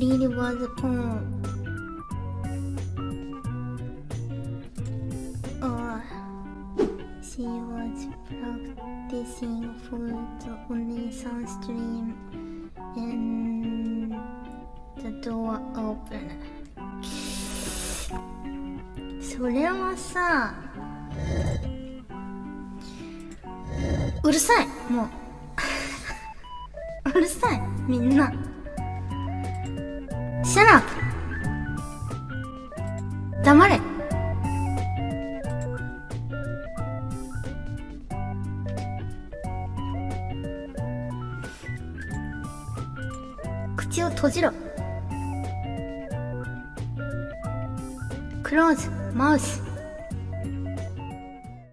really was porn or she was practicing for the Onesan stream and the door opened. それはさうるさいもううるさいみんな Shut up 黙れ。口を閉じろ。クローズ。マウス。